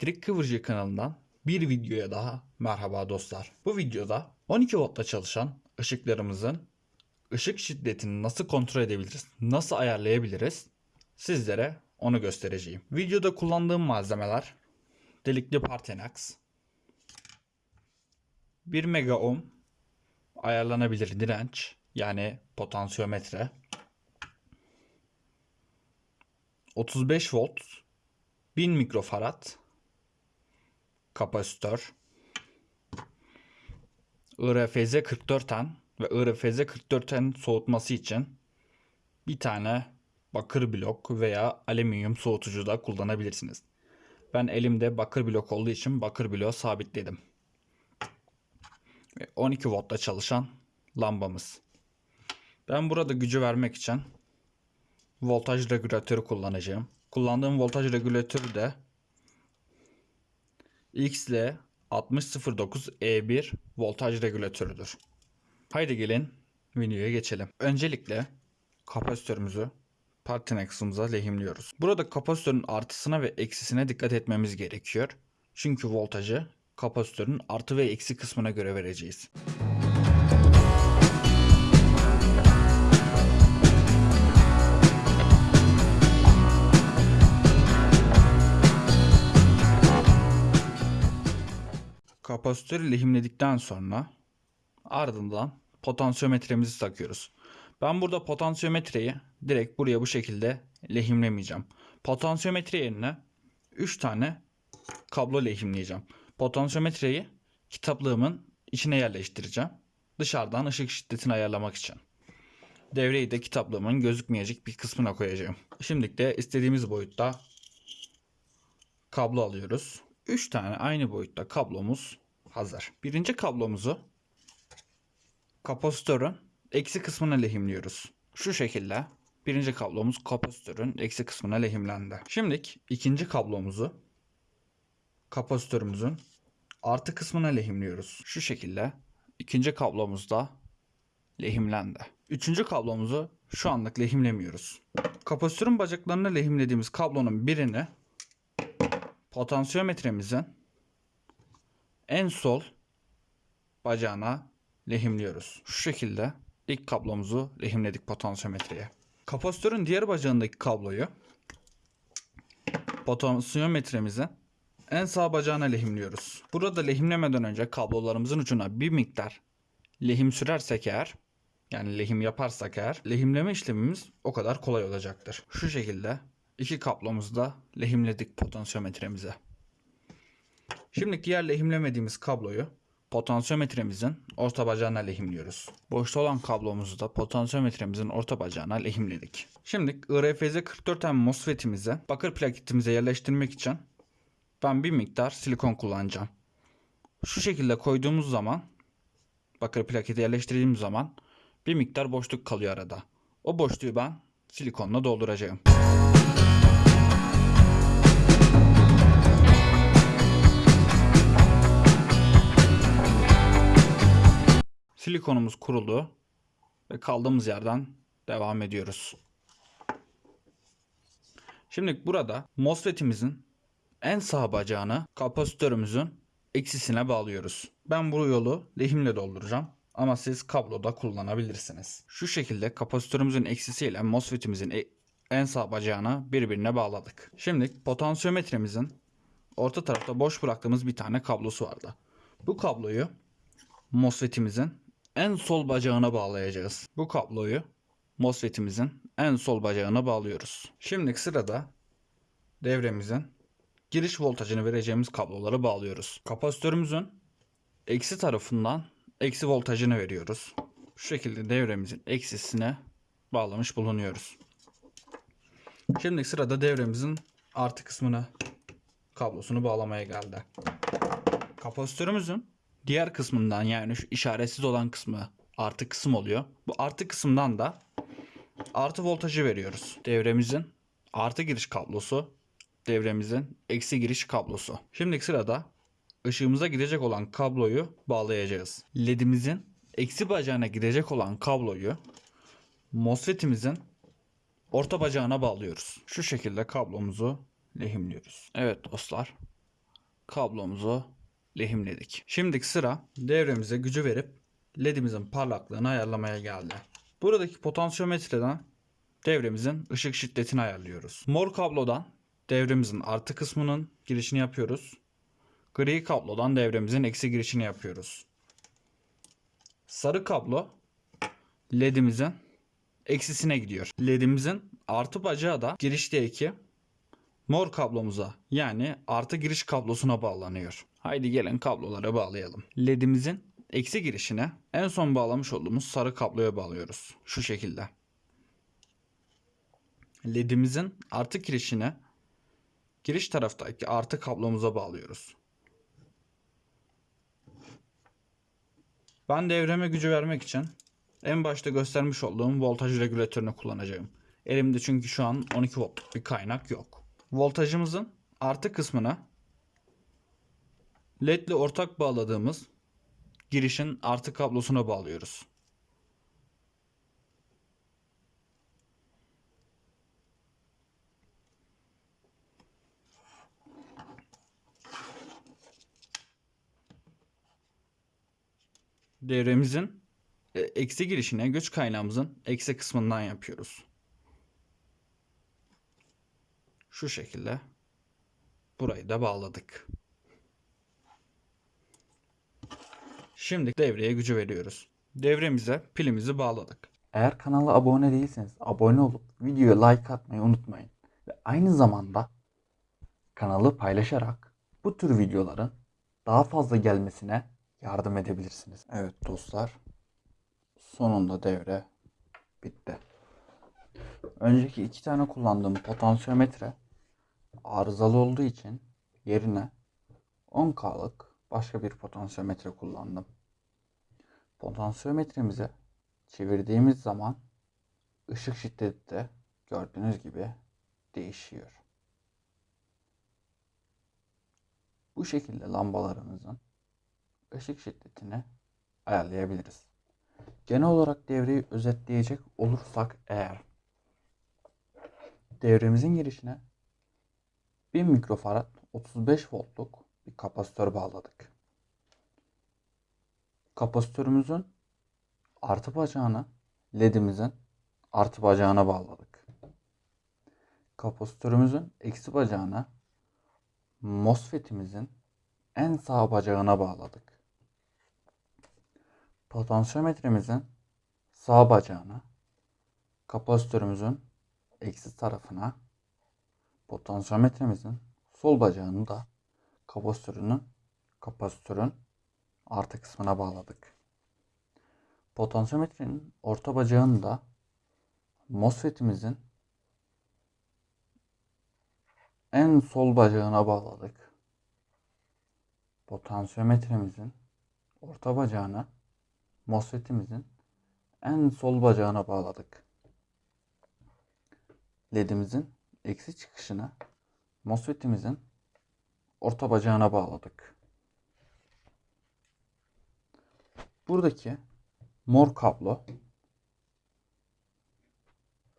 Kıvırcık kanalından bir videoya daha merhaba dostlar. Bu videoda 12 voltla çalışan ışıklarımızın ışık şiddetini nasıl kontrol edebiliriz, nasıl ayarlayabiliriz sizlere onu göstereceğim. Videoda kullandığım malzemeler delikli Partenax, 1 mega ohm ayarlanabilir direnç yani potansiyometre, 35 volt 1000 mikrofarad kapasitör IRFZ 44N ve IRFZ 44N soğutması için bir tane bakır blok veya alüminyum soğutucu da kullanabilirsiniz. Ben elimde bakır blok olduğu için bakır bloğu sabitledim. Ve 12 voltla çalışan lambamız. Ben burada gücü vermek için voltaj regülatörü kullanacağım. Kullandığım voltaj regülatörü de XL 6009E1 voltaj regülatörüdür. Haydi gelin videoya geçelim. Öncelikle kapasitörümüzü Partenax'ımıza lehimliyoruz. Burada kapasitörün artısına ve eksisine dikkat etmemiz gerekiyor. Çünkü voltajı kapasitörün artı ve eksi kısmına göre vereceğiz. Kapasitörü lehimledikten sonra ardından potansiyometremizi takıyoruz. Ben burada potansiyometreyi direkt buraya bu şekilde lehimlemeyeceğim. Potansiyometre yerine 3 tane kablo lehimleyeceğim. Potansiyometreyi kitaplığımın içine yerleştireceğim. Dışarıdan ışık şiddetini ayarlamak için. Devreyi de kitaplığımın gözükmeyecek bir kısmına koyacağım. Şimdi de istediğimiz boyutta kablo alıyoruz. 3 tane aynı boyutta kablomuz hazır. Birinci kablomuzu kapasitörün eksi kısmına lehimliyoruz. Şu şekilde birinci kablomuz kapasitörün eksi kısmına lehimlendi. Şimdi ikinci kablomuzu kapasitörümüzün artı kısmına lehimliyoruz. Şu şekilde ikinci kablomuz da lehimlendi. Üçüncü kablomuzu şu anlık lehimlemiyoruz. Kapasitörün bacaklarına lehimlediğimiz kablonun birini potansiyometremizin en sol bacağına lehimliyoruz. Şu şekilde ilk kablomuzu lehimledik potansiyometreye. Kapasitörün diğer bacağındaki kabloyu potansiyometremizin en sağ bacağına lehimliyoruz. Burada lehimlemeden önce kablolarımızın ucuna bir miktar lehim sürersek eğer yani lehim yaparsak eğer lehimleme işlemimiz o kadar kolay olacaktır. Şu şekilde iki kablomuzu da lehimledik potansiyometremize. Şimdi diğer lehimlemediğimiz kabloyu potansiyometremizin orta bacağına lehimliyoruz. Boşta olan kablomuzu da potansiyometremizin orta bacağına lehimledik. Şimdi IRFZ 44M MOSFET'imize bakır plaketimize yerleştirmek için ben bir miktar silikon kullanacağım. Şu şekilde koyduğumuz zaman bakır plaketi yerleştirdiğimiz zaman bir miktar boşluk kalıyor arada. O boşluğu ben silikonla dolduracağım. Silikonumuz kuruldu ve kaldığımız yerden devam ediyoruz. Şimdi burada MOSFET'imizin en sağ bacağını kapasitörümüzün eksisine bağlıyoruz. Ben bu yolu lehimle dolduracağım ama siz kabloda kullanabilirsiniz. Şu şekilde kapasitörümüzün eksisiyle MOSFET'imizin e- en sağ bacağını birbirine bağladık. Şimdi potansiyometremizin orta tarafta boş bıraktığımız bir tane kablosu vardı. Bu kabloyu MOSFET'imizin en sol bacağına bağlayacağız. Bu kabloyu MOSFET'imizin en sol bacağına bağlıyoruz. Şimdi sırada devremizin giriş voltajını vereceğimiz kabloları bağlıyoruz. Kapasitörümüzün eksi tarafından eksi voltajını veriyoruz. Şu şekilde devremizin eksisine bağlamış bulunuyoruz. Şimdi sırada devremizin artı kısmına kablosunu bağlamaya geldi. Kapasitörümüzün diğer kısmından yani şu işaretsiz olan kısmı artı kısım oluyor. Bu artı kısımdan da artı voltajı veriyoruz. Devremizin artı giriş kablosu, devremizin eksi giriş kablosu. Şimdi sırada ışığımıza gidecek olan kabloyu bağlayacağız. LED'imizin eksi bacağına gidecek olan kabloyu MOSFET'imizin orta bacağına bağlıyoruz. Şu şekilde kablomuzu lehimliyoruz. Evet dostlar. kablomuzu lehimledik. Şimdiki sıra devremize gücü verip ledimizin parlaklığını ayarlamaya geldi. Buradaki potansiyometreden devremizin ışık şiddetini ayarlıyoruz. Mor kablodan devremizin artı kısmının girişini yapıyoruz. Gri kablodan devremizin eksi girişini yapıyoruz. Sarı kablo ledimizin eksisine gidiyor. Ledimizin artı bacağı da girişteki mor kablomuza yani artı giriş kablosuna bağlanıyor. Haydi gelin kabloları bağlayalım. Ledimizin eksi girişine en son bağlamış olduğumuz sarı kabloya bağlıyoruz. Şu şekilde. Ledimizin artı girişine giriş taraftaki artı kablomuza bağlıyoruz. Ben devreme gücü vermek için en başta göstermiş olduğum voltaj regülatörünü kullanacağım. Elimde çünkü şu an 12 voltluk bir kaynak yok. Voltajımızın artı kısmına LED ile ortak bağladığımız girişin artı kablosuna bağlıyoruz. Devremizin e, eksi girişine güç kaynağımızın eksi kısmından yapıyoruz. Şu şekilde burayı da bağladık. Şimdi devreye gücü veriyoruz. Devremize pilimizi bağladık. Eğer kanala abone değilseniz abone olup videoya like atmayı unutmayın. Ve aynı zamanda kanalı paylaşarak bu tür videoların daha fazla gelmesine yardım edebilirsiniz. Evet dostlar. Sonunda devre bitti. Önceki iki tane kullandığım potansiyometre arızalı olduğu için yerine 10K'lık başka bir potansiyometre kullandım. Potansiyometremizi çevirdiğimiz zaman ışık şiddeti de gördüğünüz gibi değişiyor. Bu şekilde lambalarımızın ışık şiddetini ayarlayabiliriz. Genel olarak devreyi özetleyecek olursak eğer devremizin girişine 1000 mikrofarad 35 voltluk bir kapasitör bağladık. Kapasitörümüzün artı bacağını ledimizin artı bacağına bağladık. Kapasitörümüzün eksi bacağını MOSFET'imizin en sağ bacağına bağladık. Potansiyometremizin sağ bacağına, kapasitörümüzün eksi tarafına, potansiyometremizin sol bacağını da kapasitörünün kapasitörün artı kısmına bağladık. Potansiyometrenin orta bacağını da MOSFET'imizin en sol bacağına bağladık. Potansiyometremizin orta bacağına MOSFET'imizin en sol bacağına bağladık. LED'imizin eksi çıkışını MOSFET'imizin orta bacağına bağladık. Buradaki mor kablo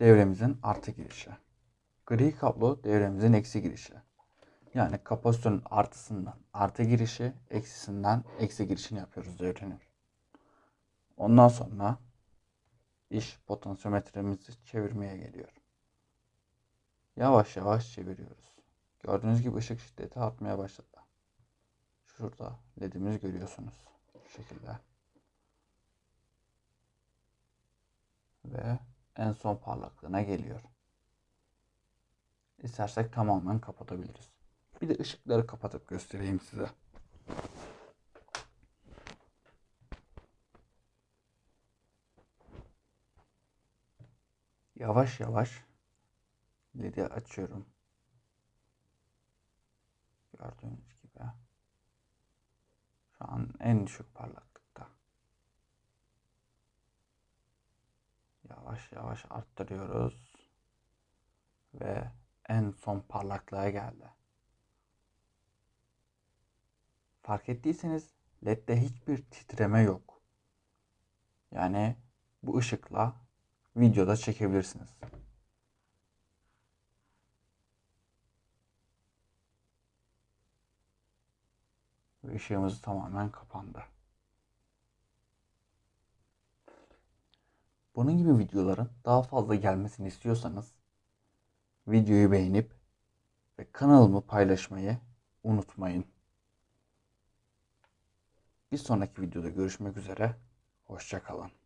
devremizin artı girişi. Gri kablo devremizin eksi girişi. Yani kapasitörün artısından artı girişi, eksisinden eksi girişini yapıyoruz devrenin. Ondan sonra iş potansiyometremizi çevirmeye geliyor. Yavaş yavaş çeviriyoruz. Gördüğünüz gibi ışık şiddeti artmaya başladı. Şurada ledimiz görüyorsunuz. Şu şekilde. Ve en son parlaklığına geliyor. İstersek tamamen kapatabiliriz. Bir de ışıkları kapatıp göstereyim size. Yavaş yavaş ledi açıyorum. Gördüğünüz gibi. Şu an en düşük parlaklıkta. Yavaş yavaş arttırıyoruz. Ve en son parlaklığa geldi. Fark ettiyseniz LED'de hiçbir titreme yok. Yani bu ışıkla videoda çekebilirsiniz. Işığımız tamamen kapandı. Bunun gibi videoların daha fazla gelmesini istiyorsanız videoyu beğenip ve kanalımı paylaşmayı unutmayın. Bir sonraki videoda görüşmek üzere. Hoşça kalın.